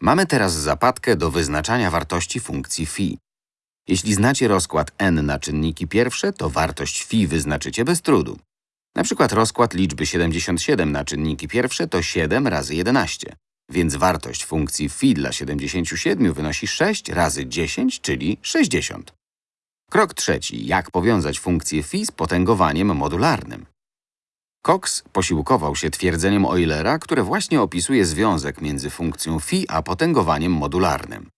Mamy teraz zapadkę do wyznaczania wartości funkcji phi. Jeśli znacie rozkład n na czynniki pierwsze, to wartość phi wyznaczycie bez trudu. Na przykład rozkład liczby 77 na czynniki pierwsze to 7 razy 11, więc wartość funkcji phi dla 77 wynosi 6 razy 10, czyli 60. Krok trzeci. Jak powiązać funkcję phi z potęgowaniem modularnym? Cox posiłkował się twierdzeniem Eulera, które właśnie opisuje związek między funkcją phi a potęgowaniem modularnym.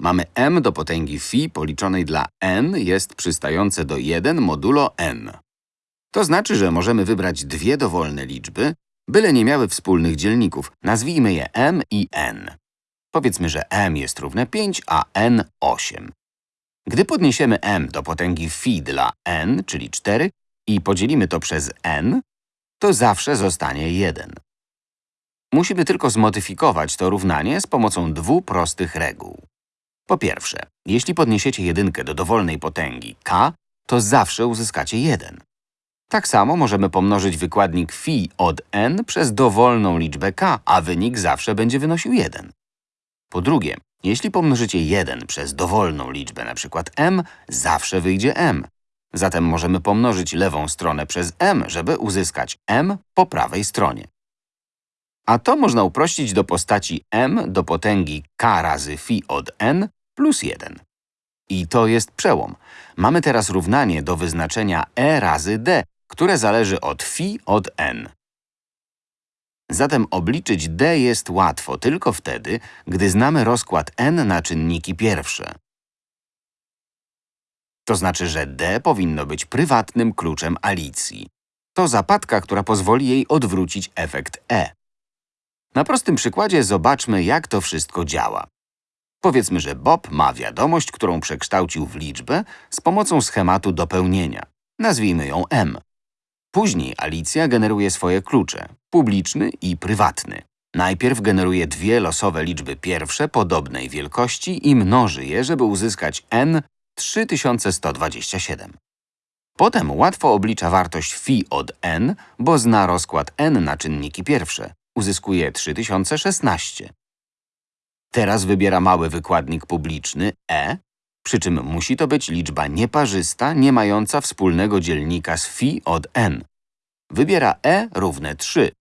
Mamy m do potęgi phi policzonej dla n jest przystające do 1 modulo n. To znaczy, że możemy wybrać dwie dowolne liczby, byle nie miały wspólnych dzielników. Nazwijmy je m i n. Powiedzmy, że m jest równe 5, a n 8. Gdy podniesiemy m do potęgi phi dla n, czyli 4, i podzielimy to przez n, to zawsze zostanie 1. Musimy tylko zmodyfikować to równanie z pomocą dwóch prostych reguł. Po pierwsze, jeśli podniesiecie jedynkę do dowolnej potęgi k, to zawsze uzyskacie 1. Tak samo możemy pomnożyć wykładnik phi od n przez dowolną liczbę k, a wynik zawsze będzie wynosił 1. Po drugie, jeśli pomnożycie 1 przez dowolną liczbę, np. m, zawsze wyjdzie m. Zatem możemy pomnożyć lewą stronę przez m, żeby uzyskać m po prawej stronie. A to można uprościć do postaci m do potęgi k razy phi od n plus 1. I to jest przełom. Mamy teraz równanie do wyznaczenia e razy d, które zależy od phi od n. Zatem obliczyć d jest łatwo tylko wtedy, gdy znamy rozkład n na czynniki pierwsze. To znaczy, że d powinno być prywatnym kluczem Alicji. To zapadka, która pozwoli jej odwrócić efekt e. Na prostym przykładzie zobaczmy, jak to wszystko działa. Powiedzmy, że Bob ma wiadomość, którą przekształcił w liczbę z pomocą schematu dopełnienia. Nazwijmy ją m. Później Alicja generuje swoje klucze, publiczny i prywatny. Najpierw generuje dwie losowe liczby pierwsze podobnej wielkości i mnoży je, żeby uzyskać n 3127. Potem łatwo oblicza wartość phi od n, bo zna rozkład n na czynniki pierwsze. Uzyskuje 3016. Teraz wybiera mały wykładnik publiczny e, przy czym musi to być liczba nieparzysta, nie mająca wspólnego dzielnika z phi od n. Wybiera e równe 3.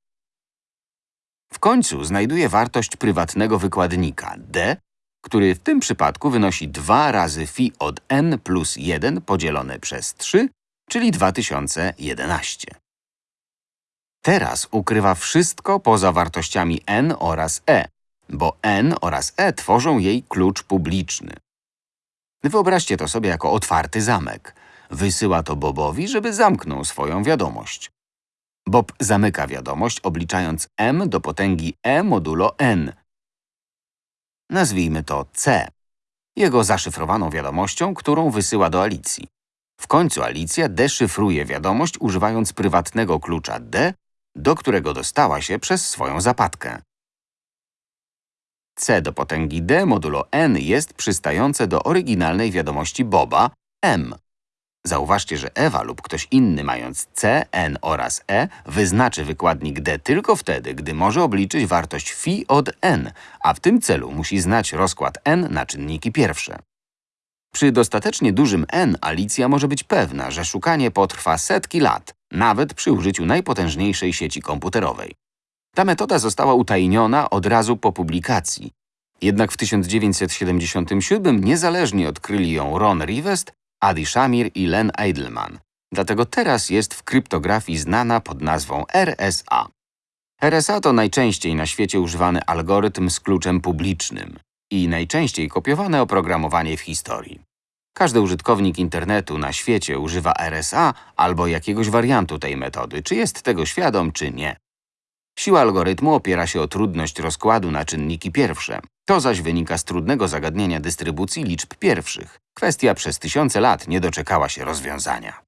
W końcu znajduje wartość prywatnego wykładnika d, który w tym przypadku wynosi 2 razy phi od n plus 1 podzielone przez 3, czyli 2011. Teraz ukrywa wszystko poza wartościami n oraz e, bo n oraz e tworzą jej klucz publiczny. Wyobraźcie to sobie jako otwarty zamek. Wysyła to Bobowi, żeby zamknął swoją wiadomość. Bob zamyka wiadomość, obliczając m do potęgi e modulo n. Nazwijmy to c. Jego zaszyfrowaną wiadomością, którą wysyła do Alicji. W końcu Alicja deszyfruje wiadomość używając prywatnego klucza d, do którego dostała się przez swoją zapadkę c do potęgi d modulo n jest przystające do oryginalnej wiadomości Boba m. Zauważcie, że Ewa lub ktoś inny mając c, n oraz e wyznaczy wykładnik d tylko wtedy, gdy może obliczyć wartość phi od n, a w tym celu musi znać rozkład n na czynniki pierwsze. Przy dostatecznie dużym n Alicja może być pewna, że szukanie potrwa setki lat, nawet przy użyciu najpotężniejszej sieci komputerowej. Ta metoda została utajniona od razu po publikacji. Jednak w 1977 niezależnie odkryli ją Ron Rivest, Adi Shamir i Len Eidelman. Dlatego teraz jest w kryptografii znana pod nazwą RSA. RSA to najczęściej na świecie używany algorytm z kluczem publicznym i najczęściej kopiowane oprogramowanie w historii. Każdy użytkownik internetu na świecie używa RSA albo jakiegoś wariantu tej metody, czy jest tego świadom, czy nie. Siła algorytmu opiera się o trudność rozkładu na czynniki pierwsze. To zaś wynika z trudnego zagadnienia dystrybucji liczb pierwszych. Kwestia przez tysiące lat nie doczekała się rozwiązania.